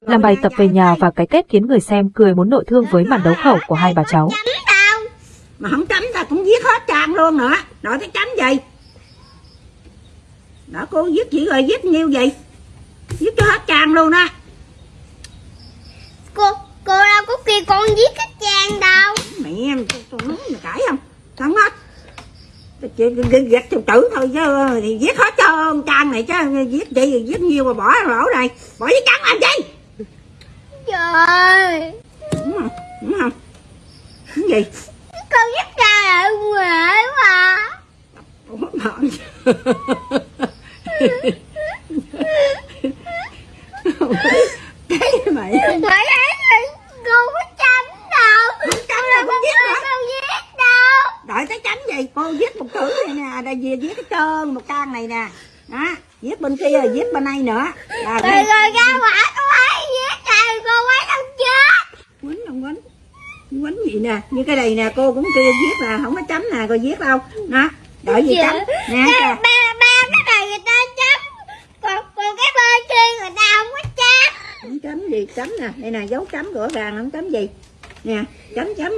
Làm bài tập về nhà và cái Tết khiến người xem cười muốn nội thương với màn đấu khẩu của hai bà cháu. mà không chấm ta cũng giết hết trang luôn nữa. Đòi cái chấm gì? Đó cô giết chỉ rồi giết nhiêu gì? Giết cho hết trang luôn đó cô cô đâu có kêu con giết cái chàng đâu mẹ em tôi, tôi nói là cãi không không hết Giết tự tử thôi chứ thì giết hết cho ông trang này chứ giết chị thì giết nhiều mà bỏ lỗ này. Bỏ với trắng làm gì? Trời đúng không? Đúng không? Cái gì? Con giết trời ở ngoài mà Ủa, mà cái mày Hỏi ấy thì cô có chấm đâu Không chấm Cô đâu, không giết hả? đâu giết đâu đợi tới chấm gì? Cô giết một tử này nè đây về giết cái trơn một can này nè. Đó giết bên kia rồi giết bên đây nữa. Là Rồi rồi ra quả cô ấy giết trời cô ấy đâu chết. Quýnh không quýnh? Quýnh gì nè? Như cái này nè cô cũng kêu giết nè không có chấm nè cô giết đâu. Đó đợi gì chấm? Nè ba, ba, cái này người ta chấm. Còn, còn cái bên kia người ta không có chấm. Không chấm gì chấm nè. Đây nè dấu chấm rõ ràng không chấm gì. Nè chấm chấm